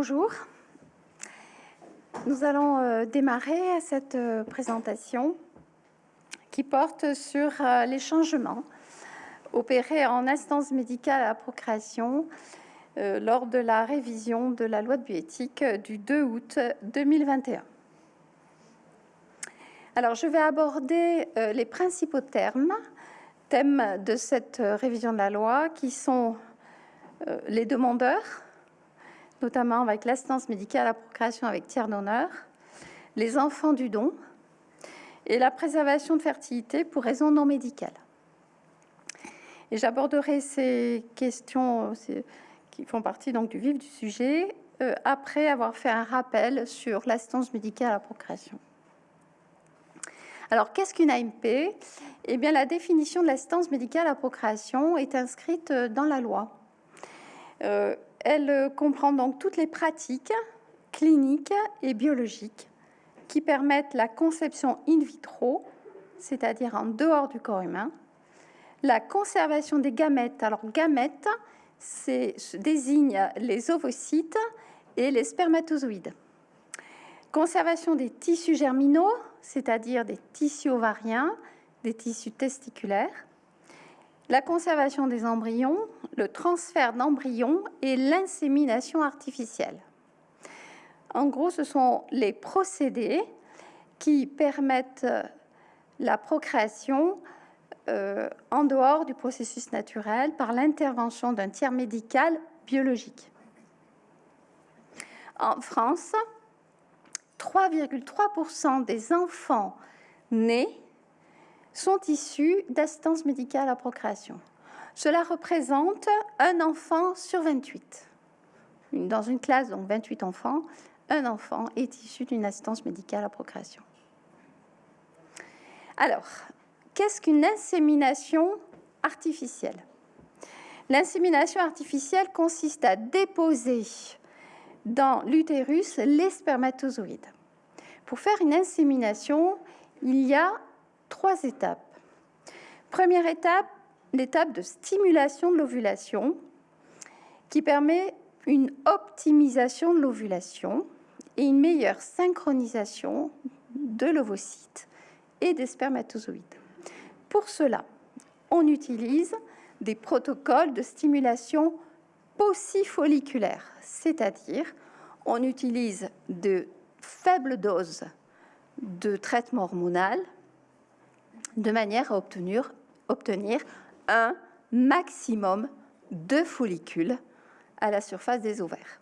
bonjour. Nous allons euh, démarrer cette euh, présentation qui porte sur euh, les changements opérés en instance médicale à procréation lors de la révision de la loi de bioéthique du 2 août 2021. Alors, je vais aborder les principaux termes, thèmes de cette révision de la loi, qui sont les demandeurs, notamment avec l'assistance médicale à la procréation avec tiers d'honneur, les enfants du don et la préservation de fertilité pour raisons non médicales. Et j'aborderai ces questions qui font partie donc du vif du sujet euh, après avoir fait un rappel sur l'assistance médicale à la procréation. Alors, qu'est-ce qu'une AMP Eh bien, la définition de l'assistance médicale à la procréation est inscrite dans la loi. Euh, elle euh, comprend donc toutes les pratiques cliniques et biologiques qui permettent la conception in vitro, c'est-à-dire en dehors du corps humain, la conservation des gamètes. Alors, gamètes, désigne les ovocytes et les spermatozoïdes. Conservation des tissus germinaux, c'est-à-dire des tissus ovariens, des tissus testiculaires, la conservation des embryons, le transfert d'embryons et l'insémination artificielle. En gros, ce sont les procédés qui permettent la procréation euh, en dehors du processus naturel par l'intervention d'un tiers médical biologique. En France, 3,3% des enfants nés sont issus d'assistance médicale à procréation. Cela représente un enfant sur 28. Dans une classe, donc 28 enfants, un enfant est issu d'une assistance médicale à procréation. Alors, qu'est-ce qu'une insémination artificielle? L'insémination artificielle consiste à déposer dans l'utérus les spermatozoïdes. Pour faire une insémination, il y a trois étapes. Première étape, l'étape de stimulation de l'ovulation qui permet une optimisation de l'ovulation et une meilleure synchronisation de l'ovocyte et des spermatozoïdes. Pour cela, on utilise des protocoles de stimulation paucifolliculaire, c'est-à-dire on utilise de faibles doses de traitement hormonal de manière à obtenir, un maximum de follicules à la surface des ovaires.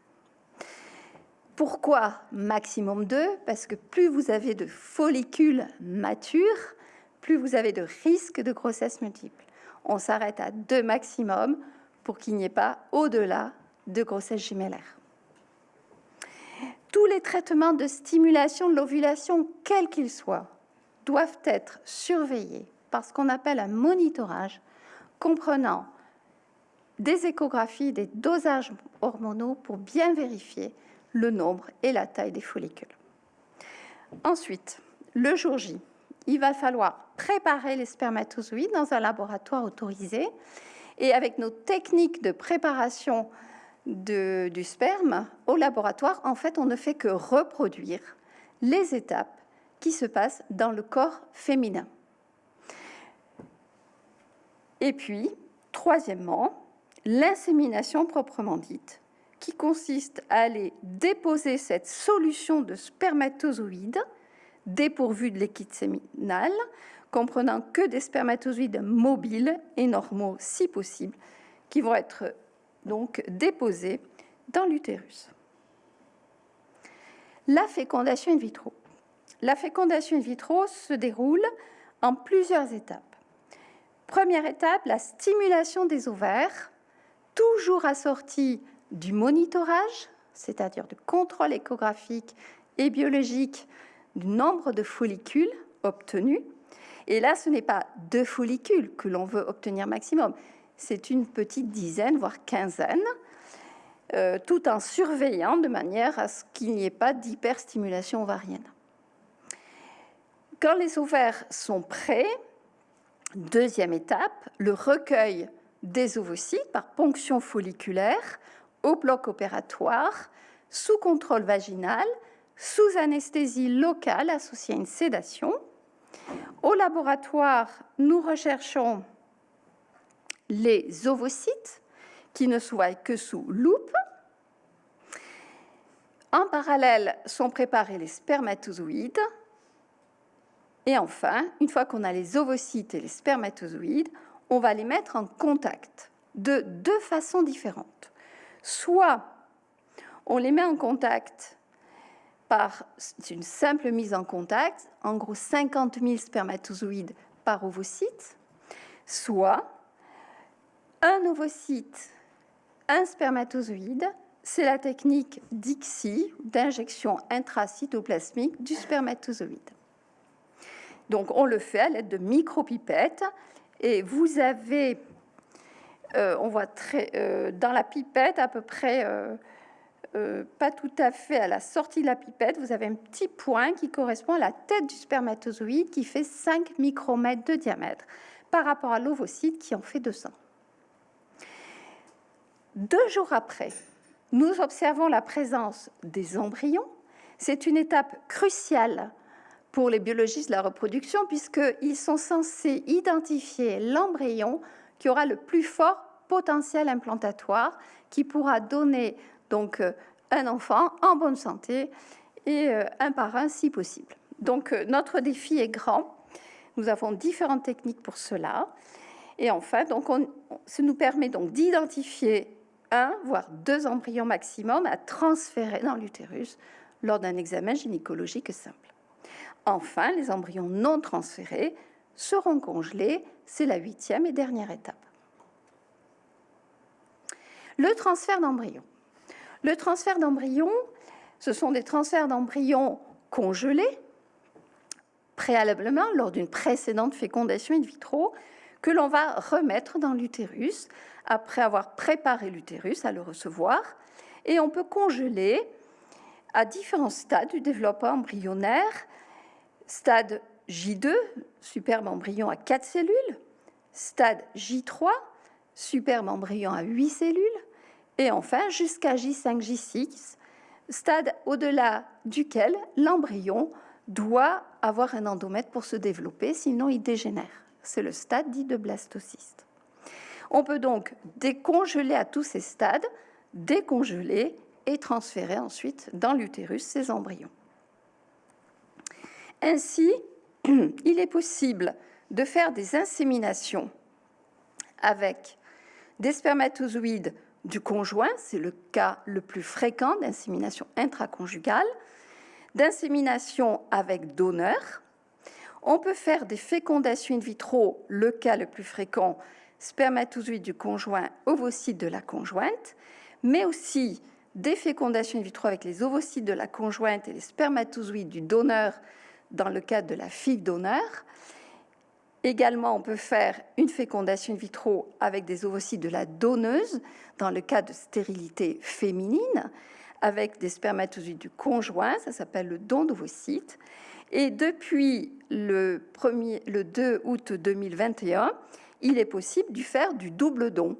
Pourquoi maximum 2 Parce que plus vous avez de follicules matures, plus vous avez de risques de grossesse multiple. On s'arrête à 2 maximum pour qu'il n'y ait pas au-delà de grossesse gémellaire. Tous les traitements de stimulation de l'ovulation, quels qu'ils soient, doivent être surveillés par ce qu'on appelle un monitorage comprenant des échographies, des dosages hormonaux pour bien vérifier le nombre et la taille des follicules. Ensuite, le jour J, il va falloir préparer les spermatozoïdes dans un laboratoire autorisé et avec nos techniques de préparation du sperme au laboratoire, en fait, on ne fait que reproduire les étapes qui se passe dans le corps féminin. Et puis, troisièmement, l'insémination proprement dite, qui consiste à aller déposer cette solution de spermatozoïdes dépourvue de liquide séminal, comprenant que des spermatozoïdes mobiles et normaux si possible, qui vont être donc déposés dans l'utérus. La fécondation in vitro. La fécondation in vitro se déroule en plusieurs étapes. Première étape, la stimulation des ovaires, toujours assortie du monitorage, c'est-à-dire du contrôle échographique et biologique du nombre de follicules obtenus. Et là, ce n'est pas deux follicules que l'on veut obtenir maximum, c'est une petite dizaine, voire quinzaine, euh, tout en surveillant de manière à ce qu'il n'y ait pas d'hyperstimulation ovarienne. Quand les ovaires sont prêts, deuxième étape, le recueil des ovocytes par ponction folliculaire au bloc opératoire sous contrôle vaginal, sous anesthésie locale associée à une sédation. Au laboratoire, nous recherchons les ovocytes qui ne se voient que sous loupe. En parallèle sont préparés les spermatozoïdes. Et enfin, une fois qu'on a les ovocytes et les spermatozoïdes, on va les mettre en contact de deux façons différentes. Soit on les met en contact par une simple mise en contact, en gros 50 000 spermatozoïdes par ovocyte, soit un ovocyte, un spermatozoïde, c'est la technique d'ICSI, d'injection intracytoplasmique du spermatozoïde. Donc on le fait à l'aide de micropipettes et vous avez, euh, on voit très, euh, dans la pipette à peu près euh, pas tout à fait à la sortie de la pipette, vous avez un petit point qui correspond à la tête du spermatozoïde qui fait 5 micromètres de diamètre par rapport à l'ovocyte qui en fait 200. Deux jours après, nous observons la présence des embryons. C'est une étape cruciale pour les biologistes de la reproduction puisqu'ils sont censés identifier l'embryon qui aura le plus fort potentiel implantatoire, qui pourra donner donc euh, un enfant en bonne santé et euh, un parrain si possible. Donc euh, notre défi est grand. Nous avons différentes techniques pour cela. Et enfin, donc on, ça nous permet donc d'identifier un, voire deux embryons maximum à transférer dans l'utérus lors d'un examen gynécologique simple. Enfin, les embryons non transférés seront congelés. C'est la huitième et dernière étape. Le transfert d'embryons. Le transfert d'embryons, ce sont des transferts d'embryons congelés préalablement lors d'une précédente fécondation in vitro que l'on va remettre dans l'utérus après avoir préparé l'utérus à le recevoir. Et on peut congeler à différents stades du développement embryonnaire. Stade J2, superbe embryon à 4 cellules. Stade J3, superbe embryon à 8 cellules et enfin jusqu'à J5, J6, stade au-delà duquel l'embryon doit avoir un endomètre pour se développer, sinon il dégénère. C'est le stade dit de blastocyste. On peut donc décongeler à tous ces stades, décongeler et transférer ensuite dans l'utérus ces embryons. Ainsi, il est possible de faire des inséminations avec des spermatozoïdes du conjoint, c'est le cas le plus fréquent d'insémination intraconjugale, d'insémination avec donneur. On peut faire des fécondations in vitro, le cas le plus fréquent, spermatozoïdes du conjoint, ovocytes de la conjointe, mais aussi des fécondations in vitro avec les ovocytes de la conjointe et les spermatozoïdes du donneur dans le cas de la fille donneur, Également, on peut faire une fécondation vitro avec des ovocytes de la donneuse dans le cas de stérilité féminine, avec des spermatozoïdes du conjoint, ça s'appelle le don d'ovocytes. Et depuis le, 1er, le 2 août 2021, il est possible de faire du double don,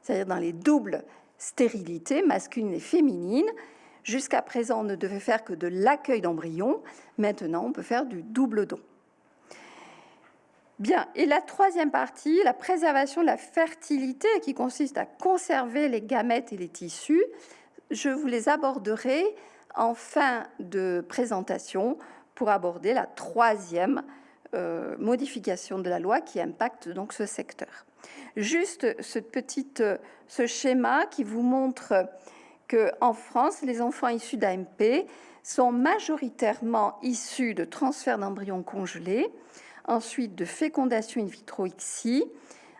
c'est-à-dire dans les doubles stérilités masculines et féminines. Jusqu'à présent, on ne devait faire que de l'accueil d'embryons. Maintenant, on peut faire du double don. Bien, et la troisième partie, la préservation de la fertilité, qui consiste à conserver les gamètes et les tissus, je vous les aborderai en fin de présentation pour aborder la troisième euh, modification de la loi qui impacte donc ce secteur. Juste ce petit ce schéma qui vous montre que en France, les enfants issus d'AMP sont majoritairement issus de transferts d'embryons congelés ensuite de fécondation in vitro ICSI,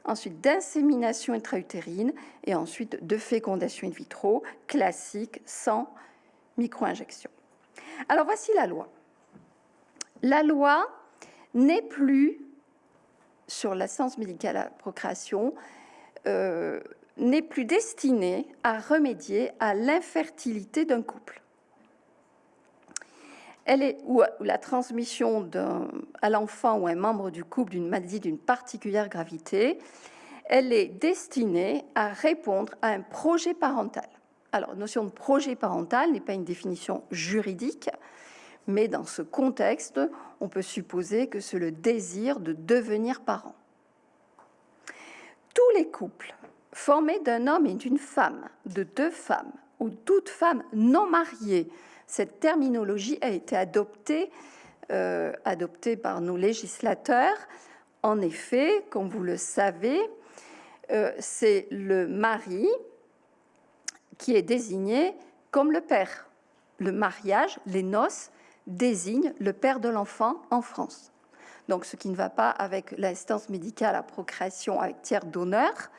ensuite d'insémination intra-utérine et ensuite de fécondation in vitro classique sans micro-injection. Alors voici la loi. La loi n'est plus sur la science médicale à procréation, euh, n'est plus destinée à remédier à l'infertilité d'un couple elle est, ou la transmission à l'enfant ou à un membre du couple d'une maladie d'une particulière gravité, elle est destinée à répondre à un projet parental. Alors, notion de projet parental n'est pas une définition juridique, mais dans ce contexte, on peut supposer que c'est le désir de devenir parent. Tous les couples formés d'un homme et d'une femme, de deux femmes ou toute femme non mariée, cette terminologie a été adoptée, euh, adoptée par nos législateurs. En effet, comme vous le savez, euh, c'est le mari qui est désigné comme le père. Le mariage, les noces, désignent le père de l'enfant en France. Donc, ce qui ne va pas avec l'instance médicale à procréation avec tiers d'honneur.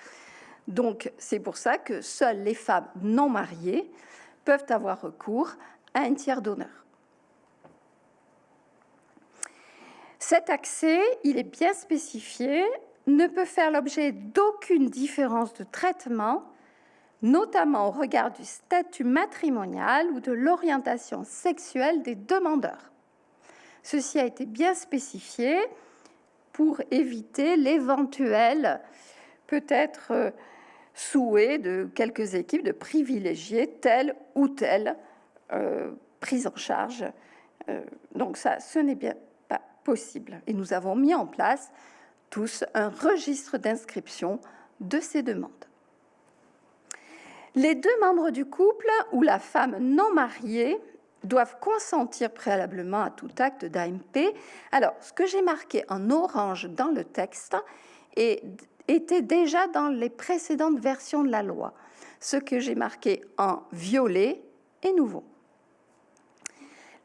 Donc, c'est pour ça que seules les femmes non mariées peuvent avoir recours à un tiers d'honneur. Cet accès, il est bien spécifié, ne peut faire l'objet d'aucune différence de traitement, notamment au regard du statut matrimonial ou de l'orientation sexuelle des demandeurs. Ceci a été bien spécifié pour éviter l'éventuel, peut-être, euh, souhait de quelques équipes de privilégier telle ou telle euh, prise en charge. Euh, donc ça, ce n'est bien pas possible. Et nous avons mis en place tous un registre d'inscription de ces demandes. Les deux membres du couple ou la femme non mariée doivent consentir préalablement à tout acte d'AMP. Alors, ce que j'ai marqué en orange dans le texte était déjà dans les précédentes versions de la loi. Ce que j'ai marqué en violet est nouveau.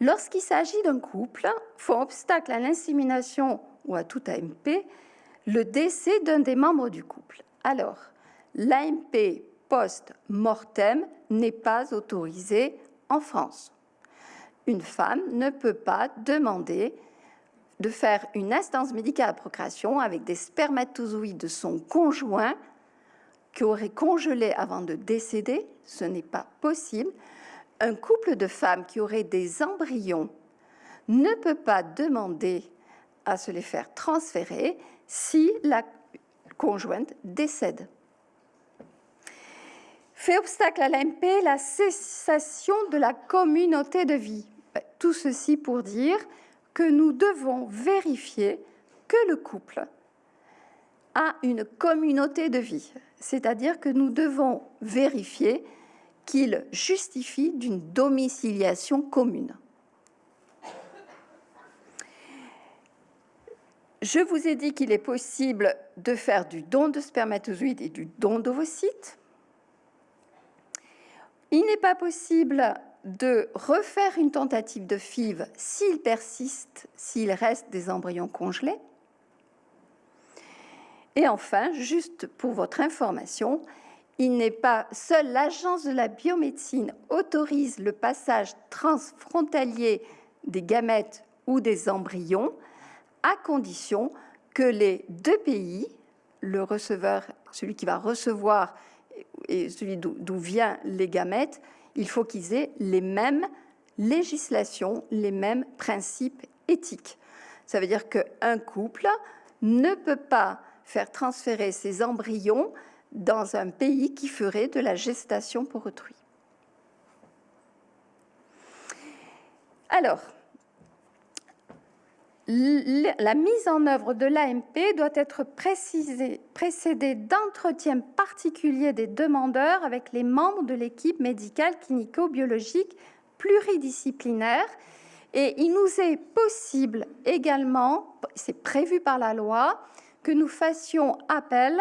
Lorsqu'il s'agit d'un couple, font obstacle à l'insémination ou à tout AMP le décès d'un des membres du couple. Alors, l'AMP post-mortem n'est pas autorisé en France. Une femme ne peut pas demander de faire une instance médicale à procréation avec des spermatozoïdes de son conjoint qui aurait congelé avant de décéder. Ce n'est pas possible. Un couple de femmes qui aurait des embryons ne peut pas demander à se les faire transférer si la conjointe décède. Fait obstacle à l'AMP la cessation de la communauté de vie. Tout ceci pour dire que nous devons vérifier que le couple a une communauté de vie, c'est-à-dire que nous devons vérifier qu'il justifie d'une domiciliation commune. Je vous ai dit qu'il est possible de faire du don de spermatozoïdes et du don d'ovocytes. Il n'est pas possible de refaire une tentative de FIV s'il persiste, s'il reste des embryons congelés. Et enfin, juste pour votre information, il n'est pas seule l'agence de la biomédecine autorise le passage transfrontalier des gamètes ou des embryons à condition que les deux pays, le receveur, celui qui va recevoir et celui d'où viennent les gamètes, il faut qu'ils aient les mêmes législations, les mêmes principes éthiques. Ça veut dire qu'un couple ne peut pas faire transférer ses embryons dans un pays qui ferait de la gestation pour autrui. Alors, la mise en œuvre de l'AMP doit être précédée d'entretiens particuliers des demandeurs avec les membres de l'équipe médicale clinico-biologique pluridisciplinaire. Et il nous est possible également, c'est prévu par la loi, que nous fassions appel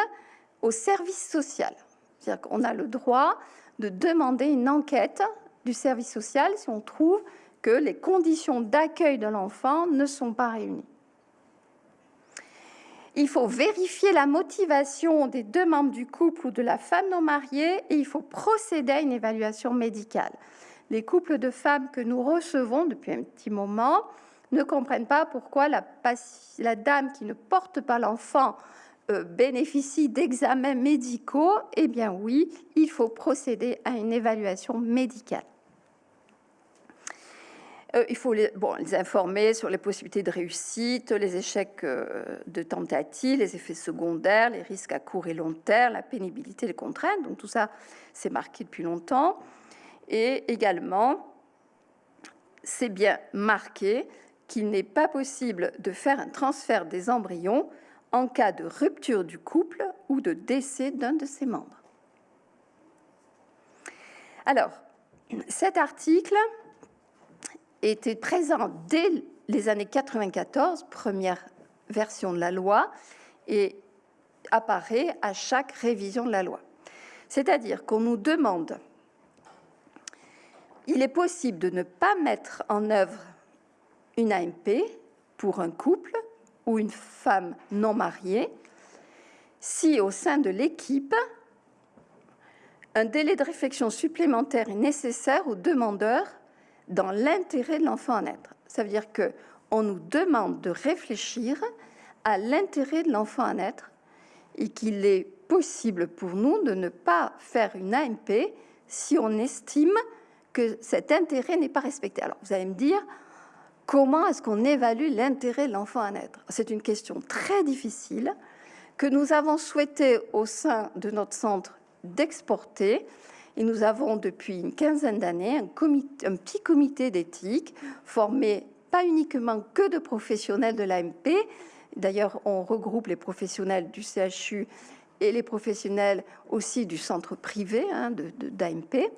au service social. C'est-à-dire qu'on a le droit de demander une enquête du service social si on trouve que les conditions d'accueil de l'enfant ne sont pas réunies. Il faut vérifier la motivation des deux membres du couple ou de la femme non mariée et il faut procéder à une évaluation médicale. Les couples de femmes que nous recevons depuis un petit moment ne comprennent pas pourquoi la, dame qui ne porte pas l'enfant euh, bénéficie d'examens médicaux. Eh bien oui, il faut procéder à une évaluation médicale. Euh, il faut les, informer sur les possibilités de réussite, les échecs euh, de tentative, les effets secondaires, les risques à court et long terme, la pénibilité, les contraintes. Donc tout ça, c'est marqué depuis longtemps. Et également, c'est bien marqué qu'il n'est pas possible de faire un transfert des embryons en cas de rupture du couple ou de décès d'un de ses membres. Alors, cet article était présent dès les années 94, première version de la loi, et apparaît à chaque révision de la loi. C'est-à-dire qu'on nous demande, il est possible de ne pas mettre en œuvre une AMP pour un couple ou une femme non mariée si au sein de l'équipe, un délai de réflexion supplémentaire est nécessaire au demandeur dans l'intérêt de l'enfant à naître. Ça veut dire que on nous demande de réfléchir à l'intérêt de l'enfant à naître et qu'il est possible pour nous de ne pas faire une AMP si on estime que cet intérêt n'est pas respecté. Alors vous allez me dire, comment est-ce qu'on évalue l'intérêt de l'enfant à naître? C'est une question très difficile que nous avons souhaité au sein de notre centre d'exporter. Et nous avons depuis une quinzaine d'années un, un, petit comité d'éthique formé pas uniquement que de professionnels de l'AMP. D'ailleurs, on regroupe les professionnels du CHU et les professionnels aussi du centre privé hein, d'AMP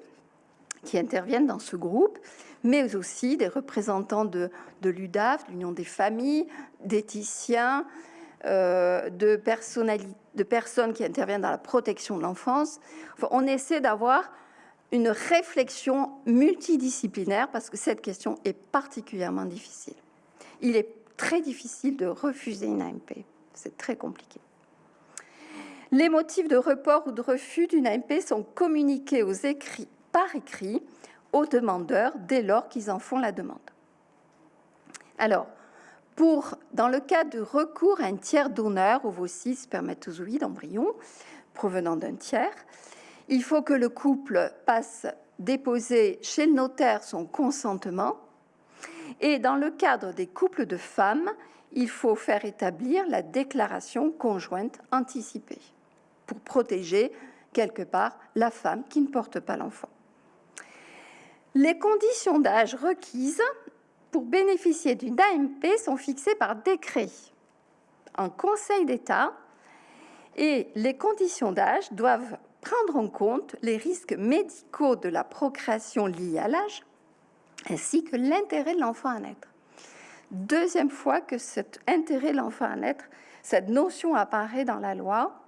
qui interviennent dans ce groupe, mais aussi des représentants de, de l'UDAF, l'Union des familles, d'éthiciens, euh, de, de personnes qui interviennent dans la protection de l'enfance. on essaie d'avoir une réflexion multidisciplinaire parce que cette question est particulièrement difficile. Il est très difficile de refuser une AMP. C'est très compliqué. Les motifs de report ou de refus d'une AMP sont communiqués aux écrits, par écrit aux demandeurs dès lors qu'ils en font la demande. Alors, pour, dans le cas de recours à un tiers donneur, ovocyte, spermatozoïde, embryon, provenant d'un tiers, il faut que le couple passe déposer chez le notaire son consentement. Et dans le cadre des couples de femmes, il faut faire établir la déclaration conjointe anticipée pour protéger quelque part la femme qui ne porte pas l'enfant. Les conditions d'âge requises pour bénéficier d'une AMP sont fixées par décret en Conseil d'État et les conditions d'âge doivent prendre en compte les risques médicaux de la procréation liés à l'âge ainsi que l'intérêt de l'enfant à naître. Deuxième fois que cet intérêt de l'enfant à naître, cette notion apparaît dans la loi.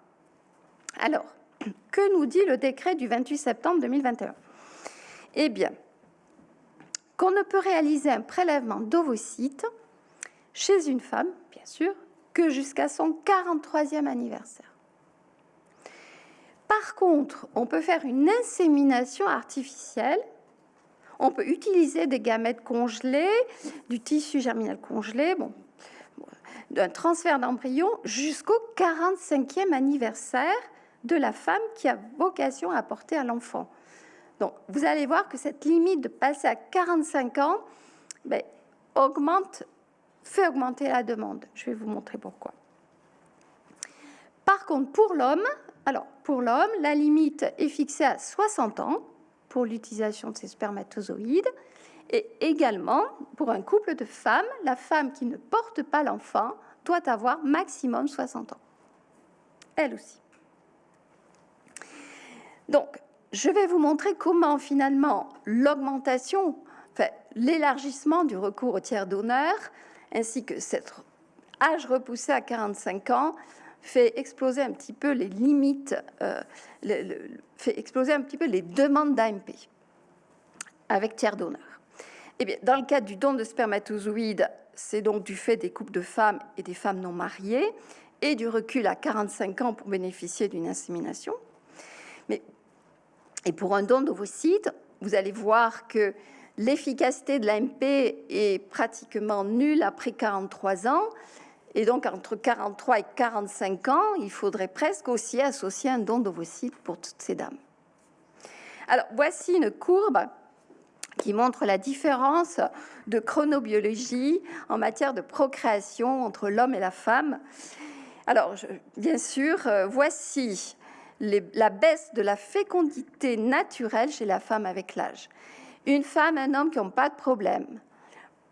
Alors, que nous dit le décret du 28 septembre 2021 Eh bien, qu'on ne peut réaliser un prélèvement d'ovocytes chez une femme, bien sûr, que jusqu'à son 43e anniversaire. Par contre, on peut faire une insémination artificielle, on peut utiliser des gamètes congelés, du tissu germinal congelé, bon, d'un transfert d'embryon jusqu'au 45e anniversaire de la femme qui a vocation à porter à l'enfant. Donc, vous allez voir que cette limite de passer à 45 ans ben, fait augmenter la demande. Je vais vous montrer pourquoi. Par contre, pour l'homme, alors pour l'homme, la limite est fixée à 60 ans pour l'utilisation de ces spermatozoïdes et également pour un couple de femmes, la femme qui ne porte pas l'enfant doit avoir maximum 60 ans. Elle aussi. Donc, je vais vous montrer comment finalement l'augmentation, l'élargissement du recours au tiers d'honneur, ainsi que cet âge repoussé à 45 ans, fait exploser un petit peu les limites, euh, fait exploser un petit peu les demandes d'AMP avec tiers d'honneur. Eh bien, dans le cadre du don de spermatozoïdes, c'est donc du fait des couples de femmes et des femmes non mariées et du recul à 45 ans pour bénéficier d'une insémination. Et pour un don d'ovocytes, vous allez voir que l'efficacité de l'AMP est pratiquement nulle après 43 ans. Et donc, entre 43 et 45 ans, il faudrait presque aussi associer un don d'ovocytes pour toutes ces dames. Alors, voici une courbe qui montre la différence de chronobiologie en matière de procréation entre l'homme et la femme. Alors, bien sûr, euh, voici la baisse de la fécondité naturelle chez la femme avec l'âge. Une femme, un homme qui n'ont pas de problème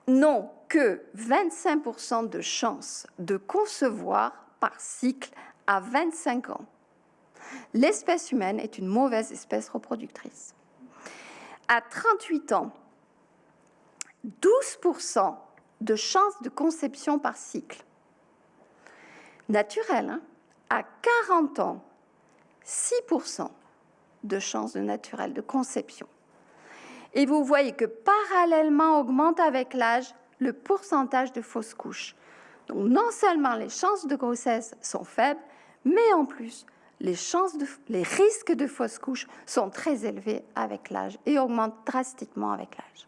n'ont que 25% de chances de concevoir par cycle à 25 ans. L'espèce humaine est une mauvaise espèce reproductrice. À 38 ans, 12% de chances de conception par cycle. Naturel, hein? à 40 ans, 6% de chances de naturel de conception. Et vous voyez que parallèlement augmente avec l'âge le pourcentage de fausses couches. Donc non seulement les chances de grossesse sont faibles, mais en plus les, chances les risques de fausses couches sont très élevés avec l'âge et augmentent drastiquement avec l'âge.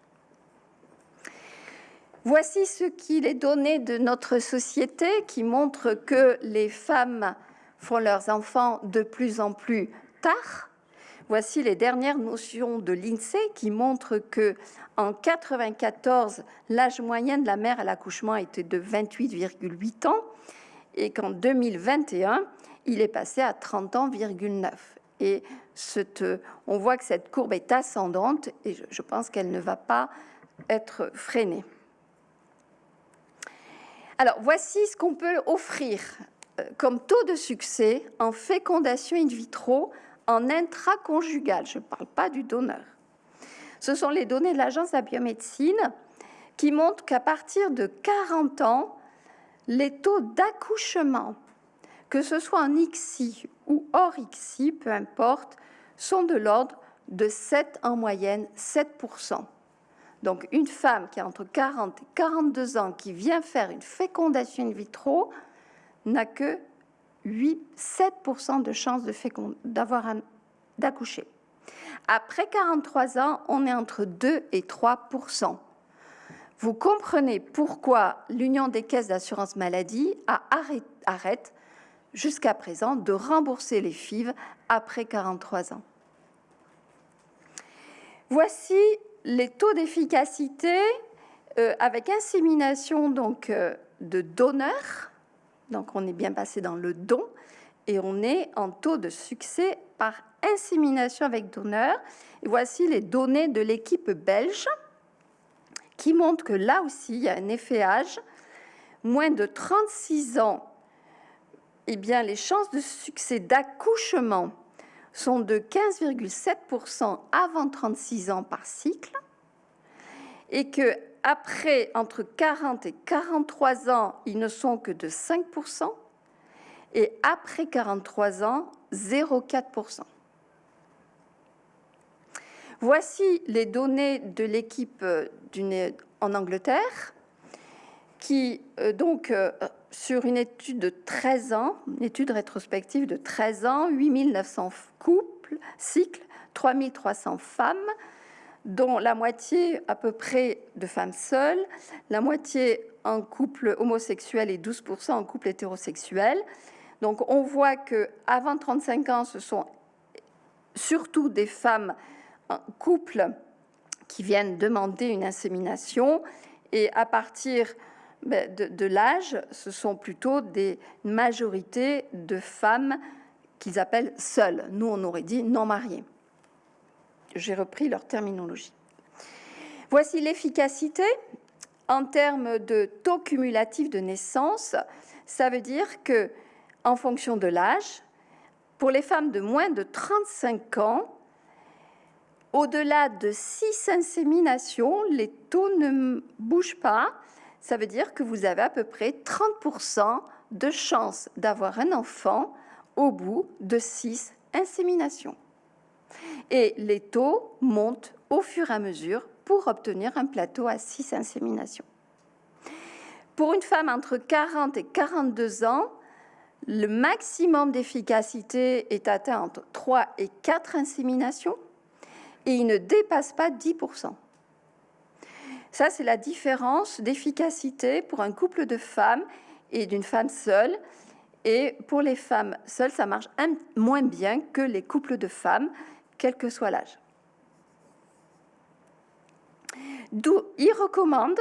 Voici ce qu'il est donné de notre société qui montre que les femmes font leurs enfants de plus en plus tard. Voici les dernières notions de l'INSEE qui montrent que en 94, l'âge moyen de la mère à l'accouchement était de 28,8 ans et qu'en 2021, il est passé à 30 ans,9. Et on voit que cette courbe est ascendante et je pense qu'elle ne va pas être freinée. Alors, voici ce qu'on peut offrir comme taux de succès en fécondation in vitro en intraconjugal. Je ne parle pas du donneur. Ce sont les données de l'Agence de la biomédecine qui montrent qu'à partir de 40 ans, les taux d'accouchement que ce soit en ICSI ou hors ICSI, peu importe, sont de l'ordre de 7 en moyenne, 7%. Donc une femme qui a entre 40 et 42 ans qui vient faire une fécondation in vitro n'a que 8, 7% de chance d'avoir d'accoucher. Après 43 ans, on est entre 2 et 3%. Vous comprenez pourquoi l'Union des caisses d'assurance maladie arrête jusqu'à présent de rembourser les FIV après 43 ans. Voici les taux d'efficacité euh, avec insémination donc, euh, de donneurs. Donc on est bien passé dans le don et on est en taux de succès par insémination avec donneur. Voici les données de l'équipe belge qui montrent que là aussi, il y a un effet âge. Moins de 36 ans eh bien, les chances de succès d'accouchement sont de 15,7% avant 36 ans par cycle et que après entre 40 et 43 ans, ils ne sont que de 5% et après 43 ans, 0,4%. Voici les données de l'équipe euh, en Angleterre qui euh, donc euh, sur une étude de 13 ans, une étude rétrospective de 13 ans, 8900 couples, cycles, 3300 femmes, dont la moitié à peu près de femmes seules, la moitié en couple homosexuel et 12% en couple hétérosexuel. Donc on voit que avant 35 ans, ce sont surtout des femmes en couple qui viennent demander une insémination et à partir ben, de, l'âge, ce sont plutôt des majorités de femmes qu'ils appellent seules. Nous, on aurait dit non mariées. J'ai repris leur terminologie. Voici l'efficacité en termes de taux cumulatif de naissance. Ça veut dire que, en fonction de l'âge, pour les femmes de moins de 35 ans, au-delà de 6 inséminations, les taux ne bougent pas ça veut dire que vous avez à peu près 30% de chances d'avoir un enfant au bout de 6 inséminations. Et les taux montent au fur et à mesure pour obtenir un plateau à 6 inséminations. Pour une femme entre 40 et 42 ans, le maximum d'efficacité est atteint entre 3 et 4 inséminations et il ne dépasse pas 10%. Ça, c'est la différence d'efficacité pour un couple de femmes et d'une femme seule. Et pour les femmes seules, ça marche moins bien que les couples de femmes, quel que soit l'âge. D'où il recommande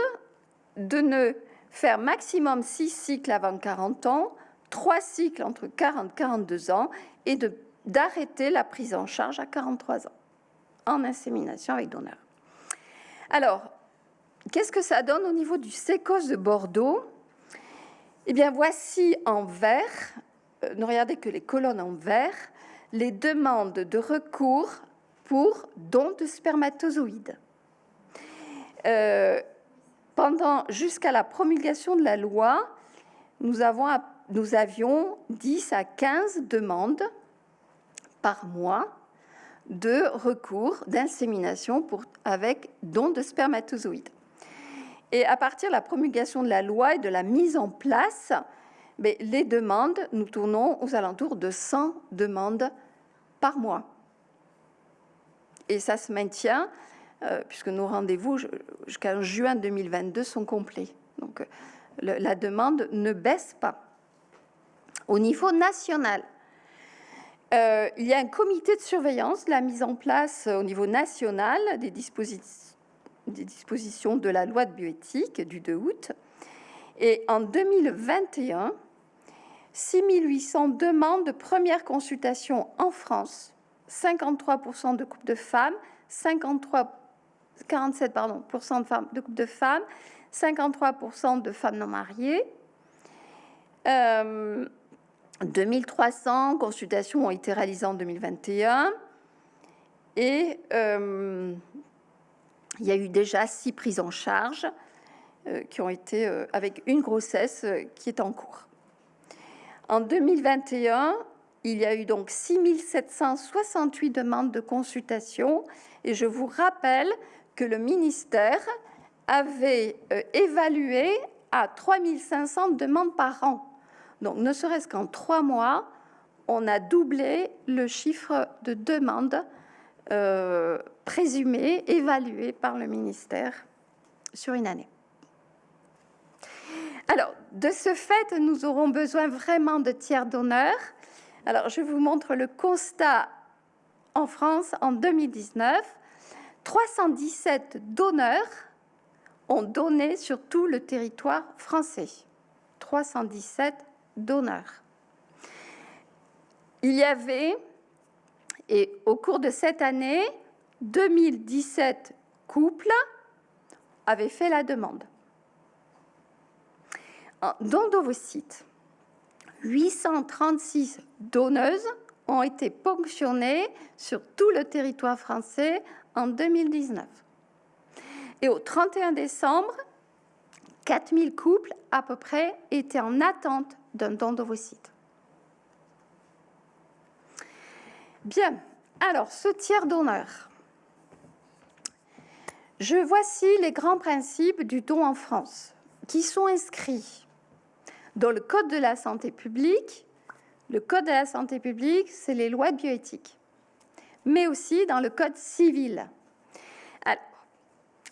de ne faire maximum 6 cycles avant 40 ans, 3 cycles entre 40 et 42 ans et d'arrêter la prise en charge à 43 ans en insémination avec donneur. Alors, qu'est-ce que ça donne au niveau du sécos de Bordeaux? Eh bien, voici en vert, euh, ne regardez que les colonnes en vert, les demandes de recours pour dons de spermatozoïdes. Euh, pendant jusqu'à la promulgation de la loi, nous, avions 10 à 15 demandes par mois de recours d'insémination avec don de spermatozoïdes. Et à partir de la promulgation de la loi et de la mise en place, mais les demandes, nous tournons aux alentours de 100 demandes mois. Et ça se maintient, euh, puisque nos rendez-vous jusqu'en juin 2022 sont complets. Donc la demande ne baisse pas. Au niveau national, euh, il y a un comité de surveillance de la mise en place au niveau national des, des dispositions de la loi de bioéthique du 2 août. Et en 2021, 6800 demandes de première consultation en France, 53% de couples de femmes, 53, 47 pardon, de, femmes, de couples de femmes, 53% de femmes non mariées. Euh, 2300 consultations ont été réalisées en 2021 et euh, il y a eu déjà six prises en charge euh, qui ont été euh, avec une grossesse qui est en cours. En 2021, il y a eu donc 6768 demandes de consultation et je vous rappelle que le ministère avait évalué à 3500 demandes par an donc, ne serait-ce qu'en trois mois, on a doublé le chiffre de demandes euh, présumées, évaluées par le ministère sur une année. Alors, de ce fait, nous aurons besoin vraiment de tiers d'honneur. Alors, je vous montre le constat en France en 2019. 317 donneurs ont donné sur tout le territoire français. 317 donneurs. Il y avait, et au cours de cette année, 2017 couples avaient fait la demande. Dans d'ovocytes, 836 donneuses ont été ponctionnées sur tout le territoire français en 2019. Et au 31 décembre, 4000 couples à peu près étaient en attente d'un don d'ovocytes. Bien, alors ce tiers d'honneur. Je voici les grands principes du don en France qui sont inscrits dans le Code de la santé publique. Le Code de la santé publique, c'est les lois de bioéthique, mais aussi dans le Code civil.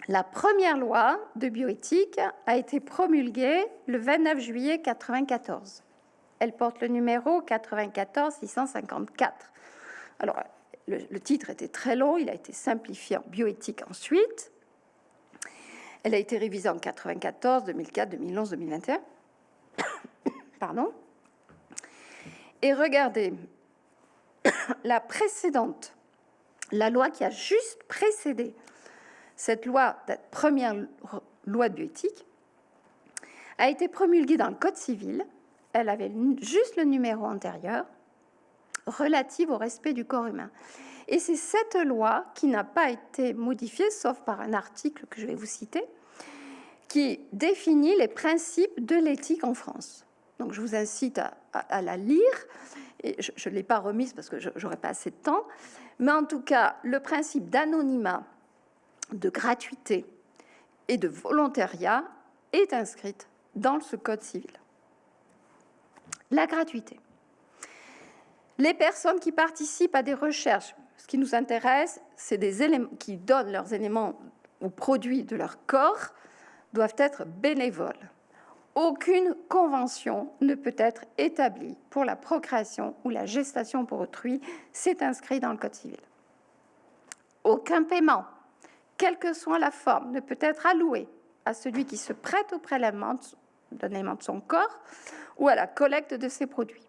La première loi de bioéthique a été promulguée le 29 juillet 1994. Elle porte le numéro 94 654. Alors, le, le, titre était très long, il a été simplifié en bioéthique ensuite. Elle a été révisée en 94, 2004, 2011, 2021. Pardon. Et regardez, la précédente, la loi qui a juste précédé cette loi, première loi de bioéthique, a été promulguée dans le Code civil. Elle avait juste le numéro antérieur relative au respect du corps humain. Et c'est cette loi qui n'a pas été modifiée, sauf par un article que je vais vous citer, qui définit les principes de l'éthique en France. Donc je vous incite à, la lire. Et je ne l'ai pas remise parce que je n'aurai pas assez de temps. Mais en tout cas, le principe d'anonymat de gratuité et de volontariat est inscrite dans ce code civil. La gratuité. Les personnes qui participent à des recherches, ce qui nous intéresse, c'est des éléments qui donnent leurs éléments ou produits de leur corps, doivent être bénévoles. Aucune convention ne peut être établie pour la procréation ou la gestation pour autrui. C'est inscrit dans le Code civil. Aucun paiement quelle que soit la forme, ne peut être alloué à celui qui se prête au prélèvement de son corps ou à la collecte de ses produits.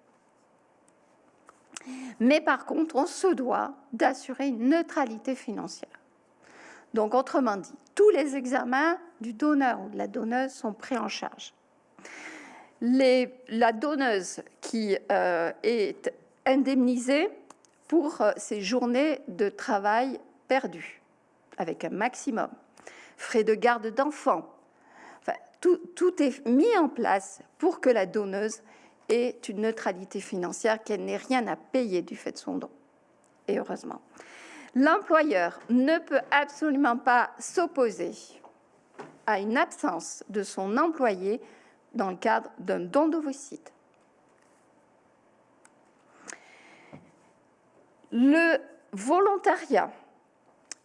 Mais par contre, on se doit d'assurer une neutralité financière. Donc, autrement dit, tous les examens du donneur ou de la donneuse sont pris en charge. La donneuse qui euh, est indemnisée pour euh, ses journées de travail perdues, avec un maximum, frais de garde d'enfants, tout, est mis en place pour que la donneuse ait une neutralité financière, qu'elle n'ait rien à payer du fait de son don. Et heureusement. L'employeur ne peut absolument pas s'opposer à une absence de son employé dans le cadre d'un don d'ovocyte. Le volontariat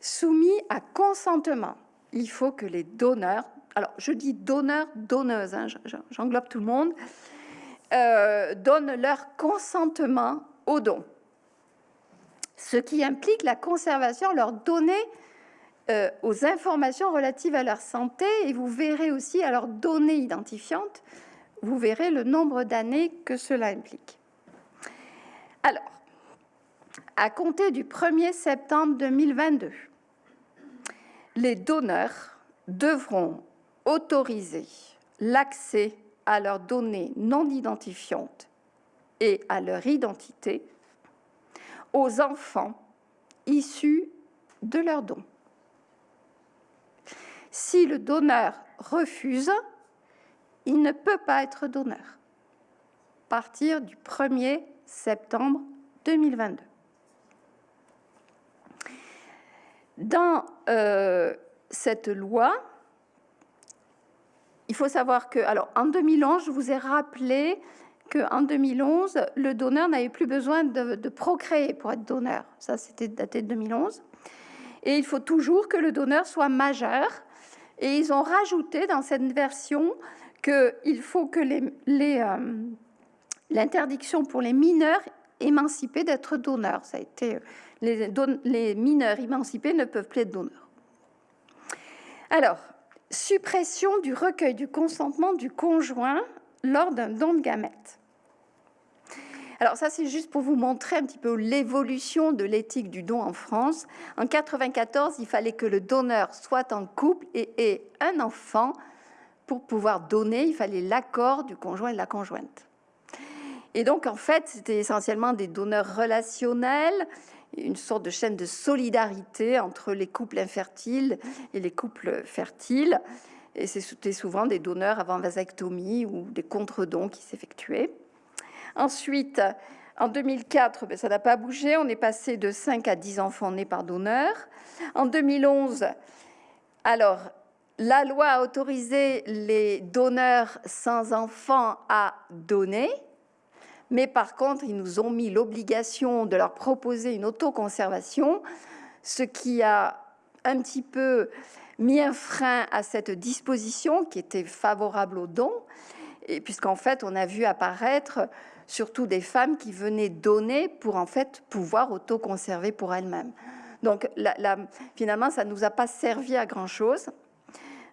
soumis à consentement, il faut que les donneurs alors je dis donneurs, donneuses, hein, j'englobe tout le monde, euh, donnent leur consentement au don. Ce qui implique la conservation, leur donner euh, aux informations relatives à leur santé, et vous verrez aussi à leurs données identifiantes, vous verrez le nombre d'années que cela implique. Alors, à compter du 1er septembre 2022, les donneurs devront autoriser l'accès à leurs données non identifiantes et à leur identité aux enfants issus de leur don. Si le donneur refuse, il ne peut pas être donneur à partir du 1er septembre 2022. Dans euh, cette loi, il faut savoir que, alors en 2011, je vous ai rappelé qu'en 2011, le donneur n'avait plus besoin de, procréer pour être donneur. Ça, c'était daté de 2011. Et il faut toujours que le donneur soit majeur. Et ils ont rajouté dans cette version qu'il faut que euh, l'interdiction pour les mineurs émancipés d'être donneurs. Ça a été les, les mineurs émancipés ne peuvent plus être donneurs. Alors, suppression du recueil du consentement du conjoint lors d'un don de gamètes. Alors ça, c'est juste pour vous montrer un petit peu l'évolution de l'éthique du don en France. En 94, il fallait que le donneur soit en couple et ait un enfant. Pour pouvoir donner, il fallait l'accord du conjoint et de la conjointe. Et donc, en fait, c'était essentiellement des donneurs relationnels une sorte de chaîne de solidarité entre les couples infertiles et les couples fertiles. Et c'était souvent des donneurs avant vasectomie ou des contre-dons qui s'effectuaient. Ensuite, en 2004, ben, ça n'a pas bougé. On est passé de 5 à 10 enfants nés par donneur. En 2011, alors, la loi a autorisé les donneurs sans enfants à donner. Mais par contre, ils nous ont mis l'obligation de leur proposer une autoconservation, ce qui a un petit peu mis un frein à cette disposition qui était favorable aux dons, puisqu'en fait, on a vu apparaître surtout des femmes qui venaient donner pour en fait pouvoir autoconserver pour elles-mêmes. Donc finalement, ça ne nous a pas servi à grand-chose.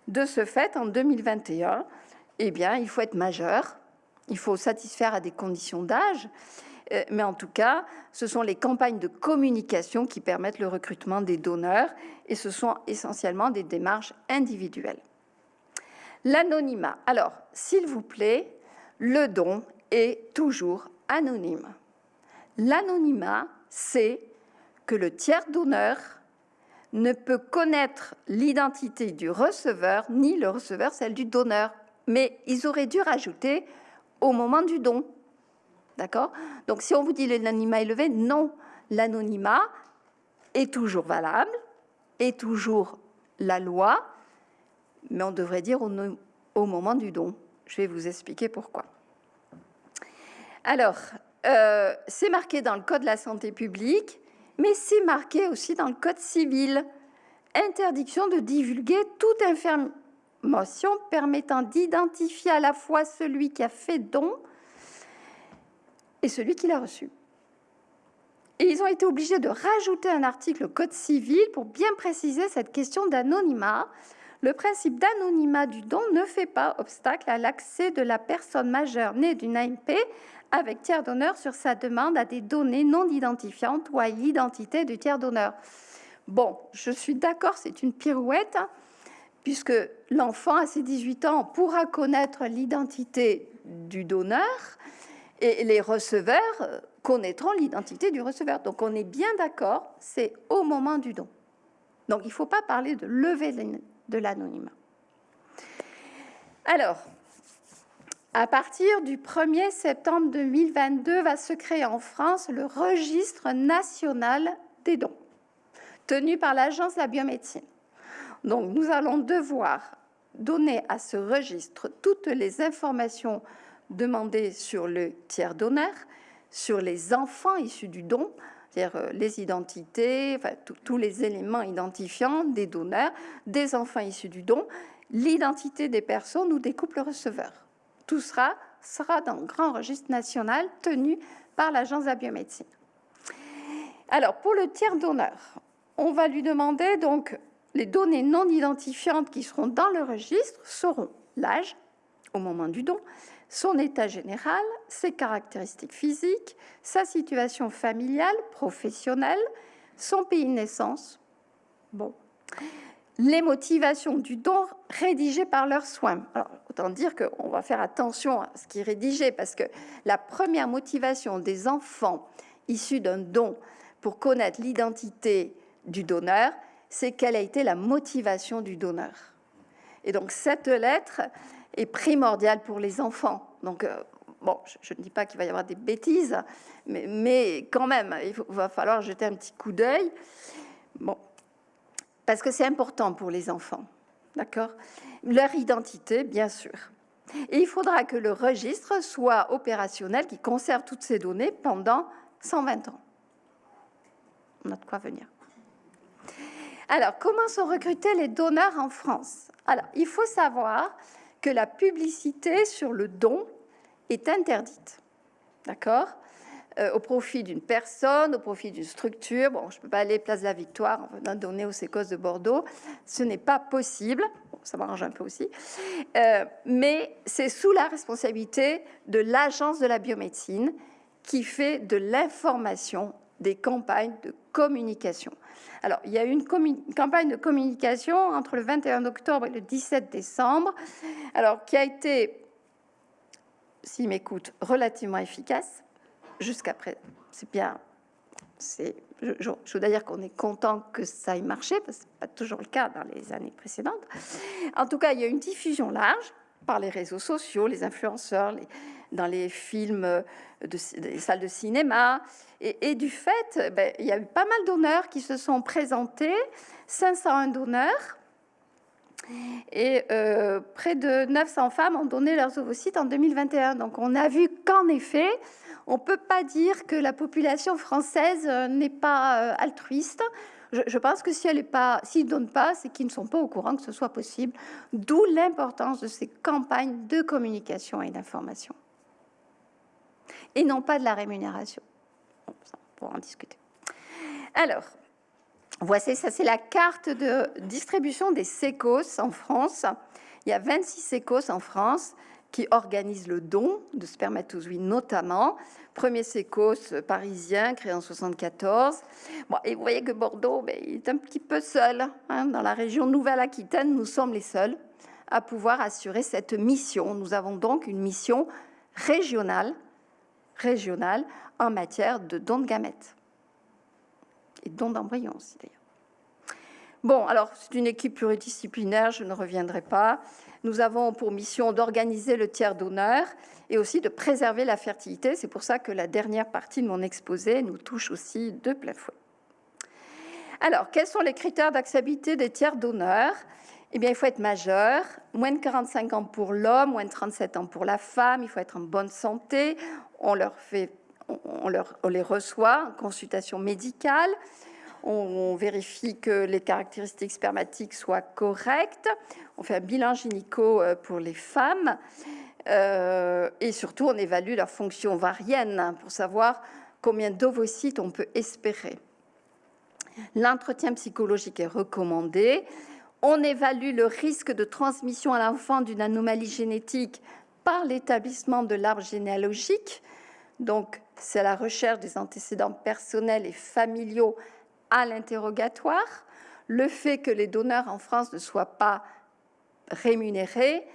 De ce fait, en 2021, eh bien, il faut être majeur il faut satisfaire à des conditions d'âge, euh, mais en tout cas, ce sont les campagnes de communication qui permettent le recrutement des donneurs, et ce sont essentiellement des démarches individuelles. L'anonymat. Alors, s'il vous plaît, le don est toujours anonyme. L'anonymat, c'est que le tiers donneur ne peut connaître l'identité du receveur, ni le receveur celle du donneur. Mais ils auraient dû rajouter au moment du don. D'accord? Donc si on vous dit l'anonymat élevé, non, l'anonymat est toujours valable, est toujours la loi, mais on devrait dire au, moment du don. Je vais vous expliquer pourquoi. Alors, euh, c'est marqué dans le Code de la santé publique, mais c'est marqué aussi dans le Code civil. Interdiction de divulguer toute information permettant d'identifier à la fois celui qui a fait don et celui qui l'a reçu. Et ils ont été obligés de rajouter un article au Code civil pour bien préciser cette question d'anonymat. Le principe d'anonymat du don ne fait pas obstacle à l'accès de la personne majeure née d'une AMP avec tiers donneur sur sa demande à des données non identifiantes ou à l'identité du tiers donneur. Bon, je suis d'accord, c'est une pirouette, hein, puisque l'enfant à ses 18 ans pourra connaître l'identité du donneur et les receveurs connaîtront l'identité du receveur. Donc on est bien d'accord, c'est au moment du don. Donc il ne faut pas parler de lever de l'anonymat. Alors, à partir du 1er septembre 2022, va se créer en France le registre national des dons, tenu par l'Agence de la biomédecine. Donc, nous allons devoir donner à ce registre toutes les informations demandées sur le tiers donneur, sur les enfants issus du don, c'est-à-dire euh, les identités, tous les éléments identifiants des donneurs, des enfants issus du don, l'identité des personnes ou des couples receveurs. Tout sera, dans le grand registre national tenu par l'Agence de la biomédecine. Alors, pour le tiers donneur, on va lui demander donc les données non identifiantes qui seront dans le registre seront l'âge au moment du don, son état général, ses caractéristiques physiques, sa situation familiale, professionnelle, son pays de naissance. Bon les motivations du don rédigées par leurs soins. Autant dire qu'on va faire attention à ce qui est rédigé, parce que la première motivation des enfants issus d'un don pour connaître l'identité du donneur, c'est quelle a été la motivation du donneur. Et donc, cette lettre est primordiale pour les enfants. Donc, euh, bon, je, ne dis pas qu'il va y avoir des bêtises, mais quand même, il va falloir jeter un petit coup d'œil. Bon, parce que c'est important pour les enfants, d'accord? Leur identité, bien sûr. Et il faudra que le registre soit opérationnel, qui conserve toutes ces données pendant 120 ans. On a de quoi venir. Alors, comment sont recrutés les donneurs en France? Alors, il faut savoir que la publicité sur le don est interdite. D'accord? Euh, au profit d'une personne, au profit d'une structure. Bon, je ne peux pas aller place de la Victoire en venant donner aux sécos de Bordeaux. Ce n'est pas possible. ça m'arrange un peu aussi. Euh, mais c'est sous la responsabilité de l'Agence de la biomédecine qui fait de l'information des campagnes de communication. Alors, il y a eu une campagne de communication entre le 21 octobre et le 17 décembre, alors qui a été, s'il m'écoute, relativement efficace jusqu'à présent. C'est bien. Je, je, dire qu'on est content que ça ait marché, parce que ce pas toujours le cas dans les années précédentes. En tout cas, il y a une diffusion large par les réseaux sociaux, les influenceurs, dans les films, de, des salles de cinéma. Et, du fait, ben, il y a eu pas mal d'honneurs qui se sont présentés, 501 donneurs, et euh, près de 900 femmes ont donné leurs ovocytes en 2021. Donc on a vu qu'en effet, on ne peut pas dire que la population française euh, n'est pas euh, altruiste. Je, pense que si elle s'ils ne donnent pas, c'est qu'ils ne sont pas au courant que ce soit possible. D'où l'importance de ces campagnes de communication et d'information. Et non pas de la rémunération. on pourra en discuter. Alors, voici, ça c'est la carte de distribution des sécos en France. Il y a 26 sécos en France qui organise le don de spermatozoïdes notamment. Premier sécos parisien, créé en 74. Bon, et vous voyez que Bordeaux ben, il est un petit peu seul. Hein. Dans la région Nouvelle-Aquitaine, nous sommes les seuls à pouvoir assurer cette mission. Nous avons donc une mission régionale, régionale en matière de dons de gamètes. Et dons d'embryons aussi d'ailleurs. Bon, alors c'est une équipe pluridisciplinaire, je ne reviendrai pas. Nous avons pour mission d'organiser le tiers d'honneur et aussi de préserver la fertilité. C'est pour ça que la dernière partie de mon exposé nous touche aussi de plein fouet. Alors, quels sont les critères d'acceptabilité des tiers d'honneur? Eh bien, il faut être majeur, moins de 45 ans pour l'homme, moins de 37 ans pour la femme, il faut être en bonne santé, on, leur fait, on, leur, on les reçoit en consultation médicale, on, vérifie que les caractéristiques spermatiques soient correctes, on fait un bilan gynéco euh, pour les femmes, euh, et surtout on évalue leur fonction ovarienne pour savoir combien d'ovocytes on peut espérer. L'entretien psychologique est recommandé. On évalue le risque de transmission à l'enfant d'une anomalie génétique par l'établissement de l'arbre généalogique. Donc, c'est la recherche des antécédents personnels et familiaux à l'interrogatoire. Le fait que les donneurs en France ne soient pas rémunérés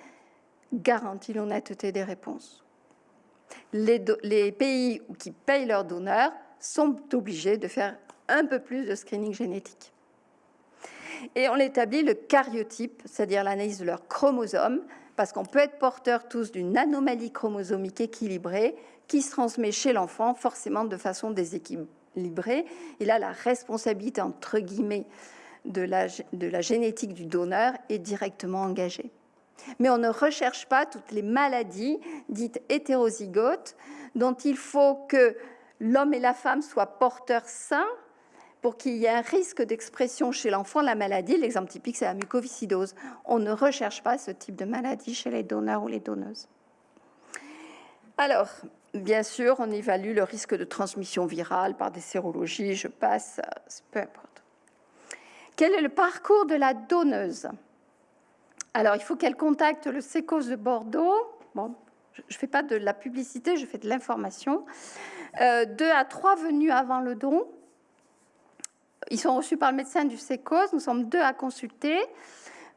garantit l'honnêteté des réponses. Les, pays qui payent leurs donneurs sont obligés de faire un peu plus de screening génétique. Et on établit le cariotype, c'est-à-dire l'analyse de leurs chromosomes, parce qu'on peut être porteur tous d'une anomalie chromosomique équilibrée qui se transmet chez l'enfant forcément de façon déséquilibrée. Et là, la responsabilité, entre guillemets, de la, de la génétique du donneur est directement engagée. Mais on ne recherche pas toutes les maladies dites hétérozygotes dont il faut que l'homme et la femme soient porteurs sains pour qu'il y ait un risque d'expression chez l'enfant de la maladie. L'exemple typique, c'est la mucoviscidose. On ne recherche pas ce type de maladie chez les donneurs ou les donneuses. Alors, bien sûr, on évalue le risque de transmission virale par des sérologies, je passe, peu importe. Quel est le parcours de la donneuse? Alors, il faut qu'elle contacte le sécos de Bordeaux. Bon, je ne fais pas de la publicité, je fais de l'information. Euh, deux à trois venues avant le don, ils sont reçus par le médecin du SECOS. Nous sommes deux à consulter.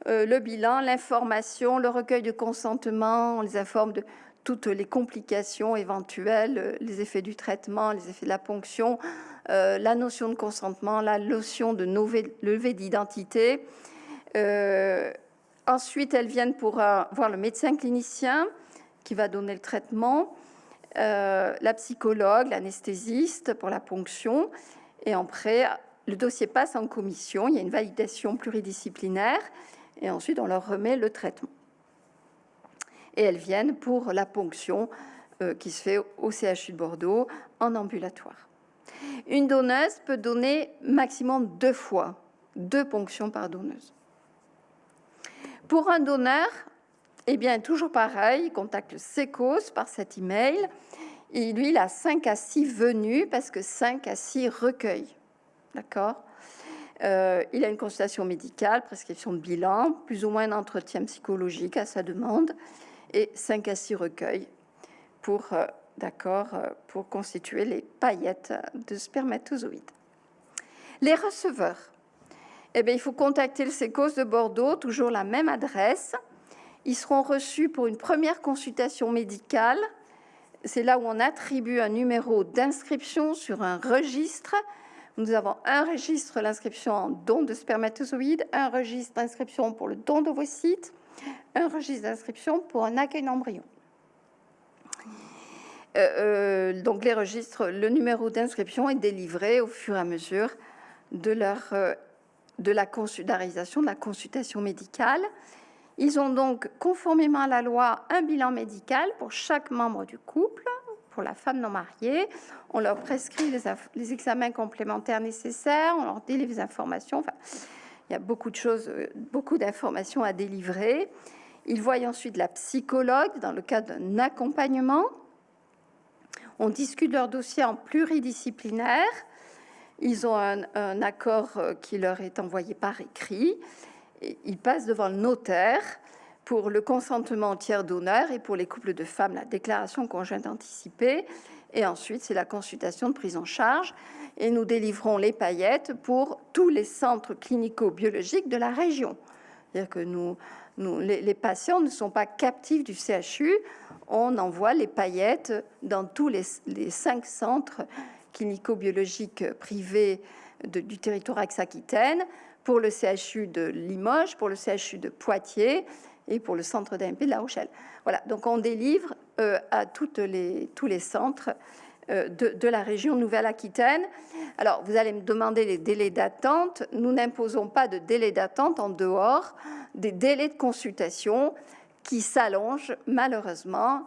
Euh, le bilan, l'information, le recueil de consentement. On les informe de toutes les complications éventuelles, euh, les effets du traitement, les effets de la ponction, euh, la notion de consentement, la notion de levée d'identité. ensuite, elles viennent pour voir le médecin clinicien qui va donner le traitement, la psychologue, l'anesthésiste pour la ponction. Et après, le dossier passe en commission, il y a une validation pluridisciplinaire, et ensuite on leur remet le traitement. Et elles viennent pour la ponction euh, qui se fait au CHU de Bordeaux en ambulatoire. Une donneuse peut donner maximum deux fois, deux ponctions par donneuse. Pour un donneur, eh bien, toujours pareil, il contacte SECOS par cet email. Et lui, il a 5 à 6 venues parce que 5 à 6 recueils. D'accord? Euh, il a une consultation médicale, prescription de bilan, plus ou moins un entretien psychologique à sa demande, et 5 à 6 recueils pour, euh, d'accord, euh, pour constituer les paillettes de spermatozoïdes. Les receveurs. Eh bien, il faut contacter le SECOS de Bordeaux, toujours la même adresse. Ils seront reçus pour une première consultation médicale. C'est là où on attribue un numéro d'inscription sur un registre nous avons un registre l'inscription en don de spermatozoïdes, un registre d'inscription pour le don d'ovocytes, un registre d'inscription pour un accueil d'embryon. Euh, euh, donc les registres, le numéro d'inscription est délivré au fur et à mesure de, leur, euh, de la consultarisation, de la consultation médicale. Ils ont donc, conformément à la loi, un bilan médical pour chaque membre du couple pour la femme non mariée. On leur prescrit les, examens complémentaires nécessaires, on leur délivre les informations. Enfin, il y a beaucoup de choses, beaucoup d'informations à délivrer. Ils voient ensuite la psychologue dans le cadre d'un accompagnement. On discute leur dossier en pluridisciplinaire. Ils ont un, accord euh, qui leur est envoyé par écrit. Ils passent devant le notaire pour le consentement tiers d'honneur et pour les couples de femmes, la déclaration conjointe anticipée. Et ensuite, c'est la consultation de prise en charge. Et nous délivrons les paillettes pour tous les centres clinico-biologiques de la région. C'est-à-dire que nous, les, patients ne sont pas captifs du CHU. On envoie les paillettes dans tous les, cinq centres clinico-biologiques privés du territoire ex-Aquitaine, pour le CHU de Limoges, pour le CHU de Poitiers et pour le centre d'AMP de La Rochelle. Voilà, donc on délivre euh, à les, tous les centres de, de, la région Nouvelle-Aquitaine. Alors, vous allez me demander les délais d'attente. Nous n'imposons pas de délai d'attente en dehors des délais de consultation qui s'allongent malheureusement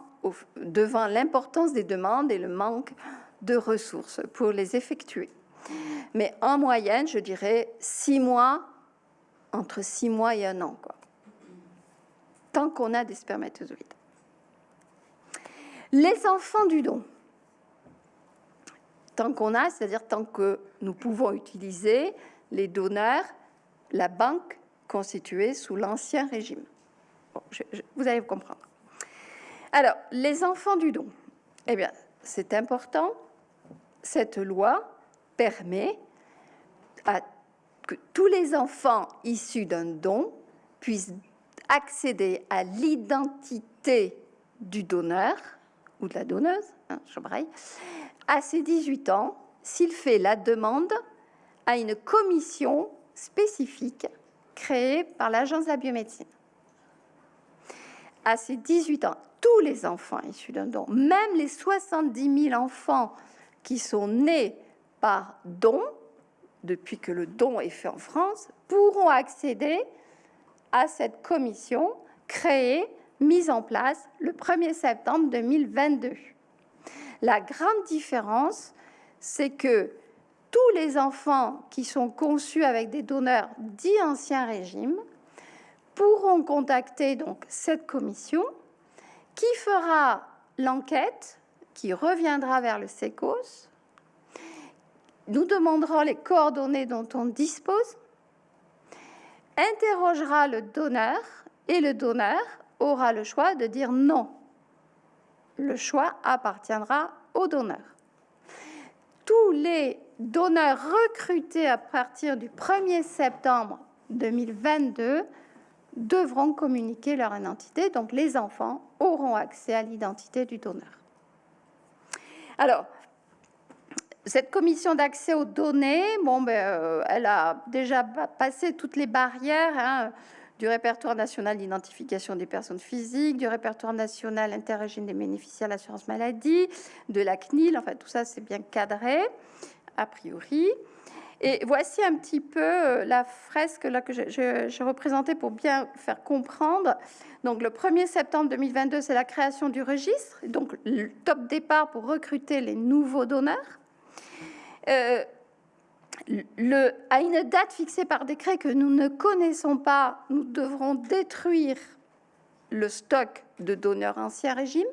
devant l'importance des demandes et le manque de ressources pour les effectuer. Mais en moyenne, je dirais six mois, entre six mois et un an. Quoi tant qu'on a des spermatozoïdes. Les enfants du don. Tant qu'on a, c'est-à-dire tant que nous pouvons utiliser les donneurs, la banque constituée sous l'Ancien Régime. vous allez comprendre. Alors, les enfants du don. Eh bien, c'est important. Cette loi permet à que tous les enfants issus d'un don puissent accéder à l'identité du donneur ou de la donneuse, hein, à ses 18 ans s'il fait la demande à une commission spécifique créée par l'Agence de la biomédecine. À ses 18 ans, tous les enfants issus d'un don, même les 70 000 enfants qui sont nés par don, depuis que le don est fait en France, pourront accéder à cette commission créée, mise en place le 1er septembre 2022. La grande différence, c'est que tous les enfants qui sont conçus avec des donneurs dits ancien régime pourront contacter donc cette commission qui fera l'enquête, qui reviendra vers le SECOS. Nous demanderons les coordonnées dont on dispose, interrogera le donneur et le donneur aura le choix de dire non. Le choix appartiendra au donneur. Tous les donneurs recrutés à partir du 1er septembre 2022 devront communiquer leur identité, donc les enfants auront accès à l'identité du donneur. Alors, cette commission d'accès aux données, ben, euh, elle a déjà passé toutes les barrières hein, du répertoire national d'identification des personnes physiques, du répertoire national interrégime des bénéficiaires de l'assurance maladie, de la CNIL, enfin tout ça c'est bien cadré, a priori. Et voici un petit peu euh, la fresque là que j'ai représentée pour bien faire comprendre. Donc le 1er septembre 2022, c'est la création du registre, donc le top départ pour recruter les nouveaux donneurs. Euh, le, à une date fixée par décret que nous ne connaissons pas, nous devrons détruire le stock de donneurs ancien régime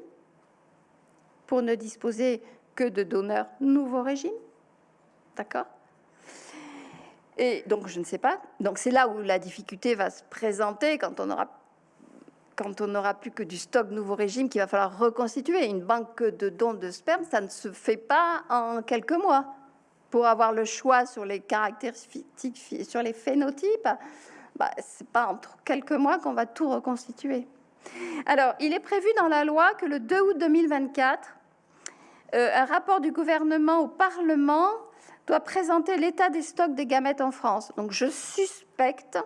pour ne disposer que de donneurs nouveau régime. D'accord? Et donc, je ne sais pas. Donc, c'est là où la difficulté va se présenter quand on aura quand on n'aura plus que du stock nouveau régime qu'il va falloir reconstituer. Une banque de dons de sperme, ça ne se fait pas en quelques mois pour avoir le choix sur les caractéristiques, sur les phénotypes, bah, c'est pas entre quelques mois qu'on va tout reconstituer. Alors, il est prévu dans la loi que le 2 août 2024, euh, un rapport du gouvernement au Parlement doit présenter l'état des stocks des gamètes en France. Donc, je suspecte,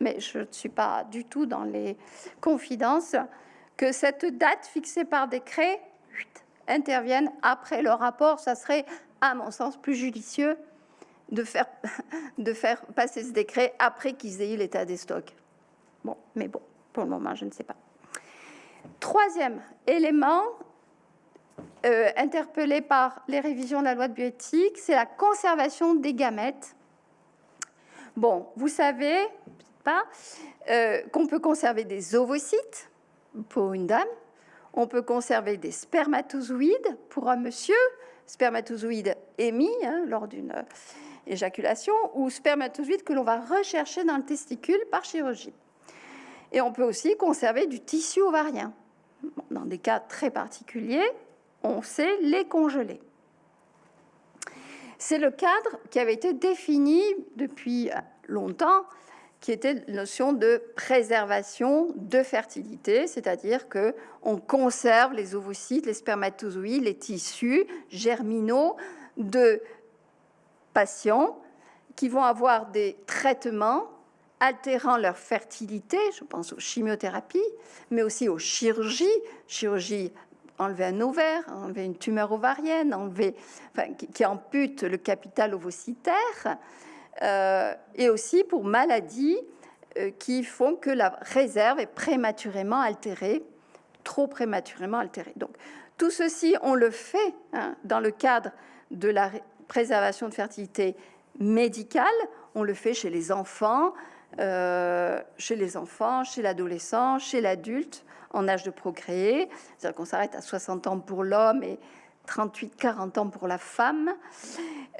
mais je ne suis pas du tout dans les confidences, que cette date fixée par décret intervienne après le rapport. Ça serait à mon sens, plus judicieux de faire, passer ce décret après qu'ils aient eu l'état des stocks. Bon, mais bon, pour le moment, je ne sais pas. Troisième élément, euh, interpellé par les révisions de la loi de bioéthique, c'est la conservation des gamètes. Bon, vous savez pas euh, qu'on peut conserver des ovocytes pour une dame, on peut conserver des spermatozoïdes pour un monsieur, spermatozoïdes émis hein, lors d'une euh, éjaculation ou spermatozoïdes que l'on va rechercher dans le testicule par chirurgie. Et on peut aussi conserver du tissu ovarien. Dans des cas très particuliers, on sait les congeler. C'est le cadre qui avait été défini depuis longtemps qui était la notion de préservation de fertilité, c'est-à-dire que on conserve les ovocytes, les spermatozoïdes, les tissus germinaux de patients qui vont avoir des traitements altérant leur fertilité, je pense aux chimiothérapies, mais aussi aux chirurgies, chirurgie enlever un ovaire, enlever une tumeur ovarienne, enlever, enfin, qui, qui ampute le capital ovocytaire, et aussi pour maladies euh, qui font que la réserve est prématurément altérée, trop prématurément altérée. Donc, tout ceci, on le fait hein, dans le cadre de la préservation de fertilité médicale. On le fait chez les enfants, euh, chez les enfants, chez l'adolescent, chez l'adulte en âge de procréer. C'est-à-dire qu'on s'arrête à 60 ans pour l'homme et 38-40 ans pour la femme,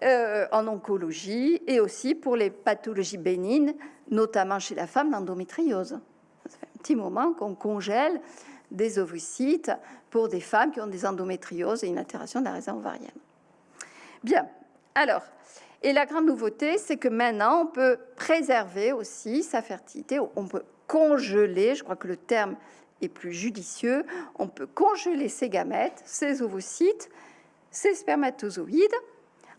euh, en oncologie et aussi pour les pathologies bénignes, notamment chez la femme, l'endométriose. Ça un petit moment qu'on congèle des ovocytes pour des femmes qui ont des endométrioses et une altération de la réserve ovarienne. Bien, alors, et la grande nouveauté, c'est que maintenant, on peut préserver aussi sa fertilité, on peut congeler, je crois que le terme est plus judicieux, on peut congeler ses gamètes, ses ovocytes, ses spermatozoïdes,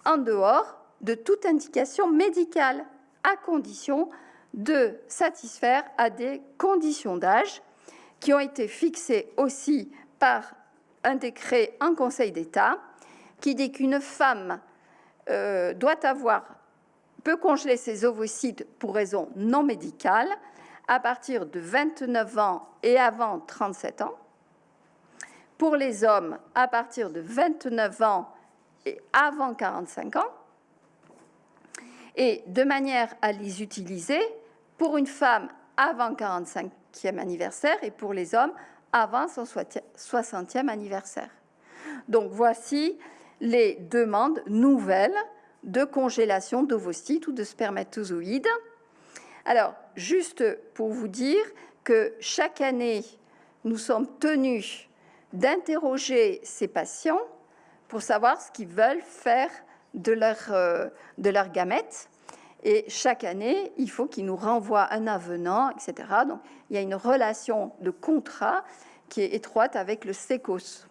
en dehors de toute indication médicale, à condition de satisfaire à des conditions d'âge qui ont été fixées aussi par un décret en Conseil d'État qui dit qu'une femme euh, doit avoir peut congeler ses ovocytes pour raison non médicale à partir de 29 ans et avant 37 ans. Pour les hommes, à partir de 29 ans et avant 45 ans. Et de manière à les utiliser pour une femme avant 45e anniversaire et pour les hommes avant son 60e anniversaire. Donc voici les demandes nouvelles de congélation d'ovocytes ou de spermatozoïdes. Alors, juste pour vous dire que chaque année, nous sommes tenus d'interroger ces patients pour savoir ce qu'ils veulent faire de leur, euh, de leur gamètes. Et chaque année, il faut qu'ils nous renvoient un avenant, etc. Donc, il y a une relation de contrat qui est étroite avec le SECOS.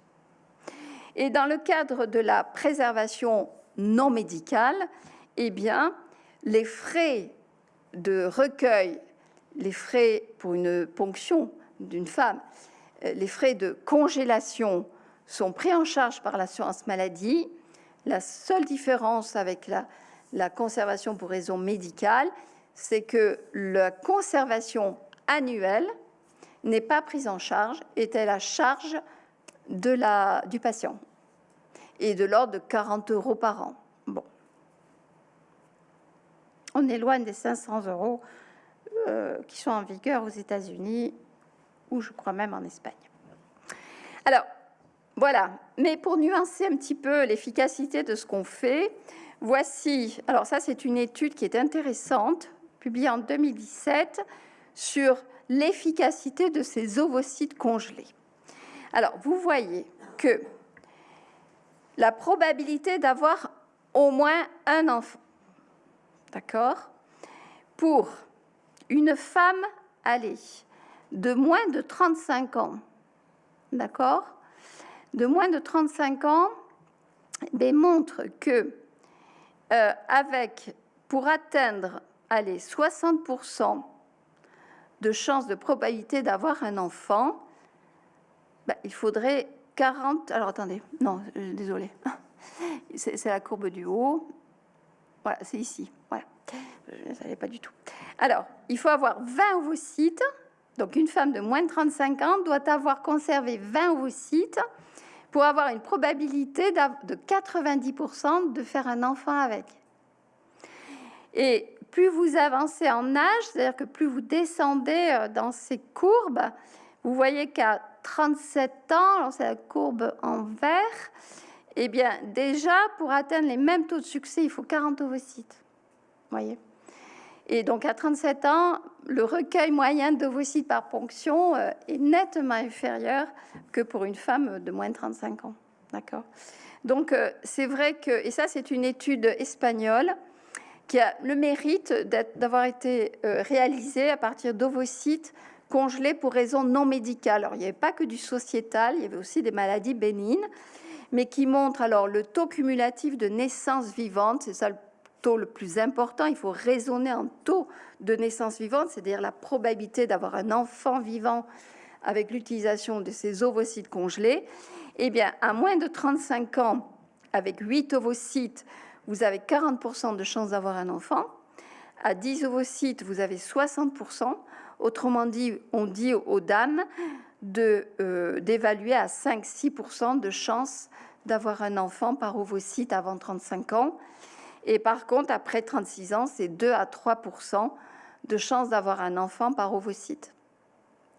Et dans le cadre de la préservation non médicale, eh bien, les frais de recueil, les frais pour une ponction d'une femme, euh, les frais de congélation sont pris en charge par l'assurance maladie. La seule différence avec la, conservation pour raison médicale, c'est que la conservation annuelle n'est pas prise en charge, est à la charge du patient et de l'ordre de 40 euros par an. On est loin des 500 euros euh, qui sont en vigueur aux États-Unis ou je crois même en Espagne. Alors, voilà. Mais pour nuancer un petit peu l'efficacité de ce qu'on fait, voici. Alors, ça, c'est une étude qui est intéressante, publiée en 2017, sur l'efficacité de ces ovocytes congelés. Alors, vous voyez que la probabilité d'avoir au moins un enfant, d'accord? Pour une femme, allez, de moins de 35 ans, d'accord? De moins de 35 ans, ben, montre que euh, avec, pour atteindre, allez, 60% de chances de probabilité d'avoir un enfant, ben, il faudrait 40. Alors attendez, non, euh, désolé. C'est la courbe du haut. C'est ici. Voilà, je ne savais pas du tout. Alors, il faut avoir 20 ovocytes. Donc, une femme de moins de 35 ans doit avoir conservé 20 ovocytes pour avoir une probabilité de 90% de faire un enfant avec. Et plus vous avancez en âge, c'est-à-dire que plus vous descendez euh, dans ces courbes, vous voyez qu'à 37 ans, c'est la courbe en vert, eh bien déjà pour atteindre les mêmes taux de succès, il faut 40 ovocytes. Voyez? Et donc à 37 ans, le recueil moyen d'ovocytes par ponction euh, est nettement inférieur que pour une femme de moins de 35 ans. D'accord? Donc euh, c'est vrai que, et ça c'est une étude espagnole, qui a le mérite d'avoir été euh, réalisé à partir d'ovocytes congelés pour raisons non médicales. Alors, il n'y avait pas que du sociétal, il y avait aussi des maladies bénignes, mais qui montrent alors le taux cumulatif de naissance vivante, c'est ça le taux le plus important, il faut raisonner en taux de naissance vivante, c'est-à-dire la probabilité d'avoir un enfant vivant avec l'utilisation de ces ovocytes congelés. Eh bien, à moins de 35 ans, avec 8 ovocytes, vous avez 40% de chances d'avoir un enfant. À 10 ovocytes, vous avez 60%. Autrement dit, on dit aux dames euh, d'évaluer à 5-6% de chances d'avoir un enfant par ovocyte avant 35 ans. Et par contre, après 36 ans, c'est 2 à 3 de chances d'avoir un enfant par ovocyte.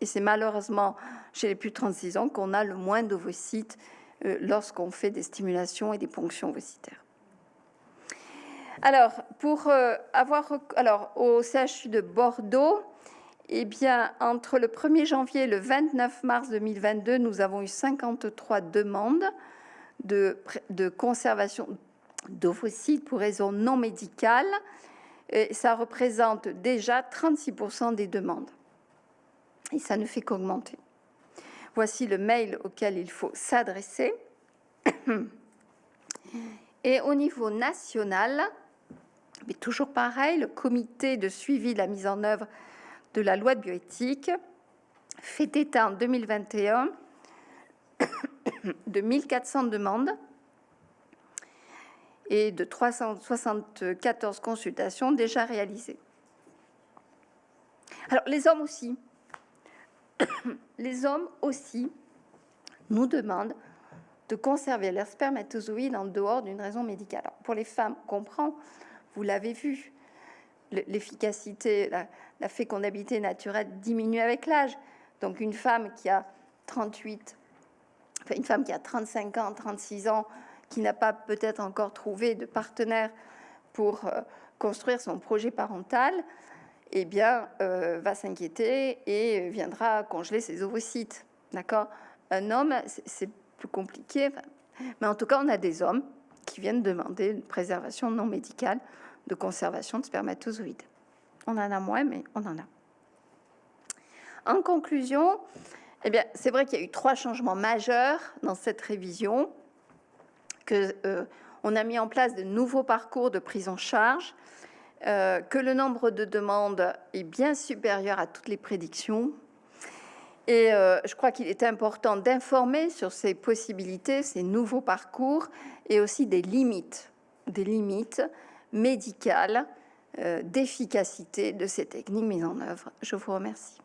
Et c'est malheureusement chez les plus de 36 ans qu'on a le moins d'ovocytes euh, lorsqu'on fait des stimulations et des ponctions ovocitaires. Alors, pour euh, avoir, alors au CHU de Bordeaux, eh bien, entre le 1er janvier et le 29 mars 2022, nous avons eu 53 demandes de, conservation d'ovocytes pour raisons non médicales. Et ça représente déjà 36% des demandes. Et ça ne fait qu'augmenter. Voici le mail auquel il faut s'adresser. Et au niveau national, mais toujours pareil, le comité de suivi de la mise en œuvre de la loi de bioéthique fait état en 2021 de 1400 demandes et de 374 consultations déjà réalisées. Alors les hommes aussi, les hommes aussi nous demandent de conserver leurs spermatozoïdes en dehors d'une raison médicale. pour les femmes, on comprend, vous l'avez vu, l'efficacité, fécondabilité naturelle diminue avec l'âge. Donc une femme qui a 38, enfin une femme qui a 35 ans, 36 ans, qui n'a pas peut-être encore trouvé de partenaire pour euh, construire son projet parental, eh bien, euh, va s'inquiéter et viendra congeler ses ovocytes. D'accord? Un homme, c'est plus compliqué. Mais en tout cas, on a des hommes qui viennent demander une préservation non médicale de conservation de spermatozoïdes. On en a moins, mais on en a. En conclusion, eh bien, c'est vrai qu'il y a eu trois changements majeurs dans cette révision, que euh, on a mis en place de nouveaux parcours de prise en charge, euh, que le nombre de demandes est bien supérieur à toutes les prédictions. Et euh, je crois qu'il est important d'informer sur ces possibilités, ces nouveaux parcours, et aussi des limites, des limites médicale euh, euh, d'efficacité de ces techniques mises en œuvre. Je vous remercie.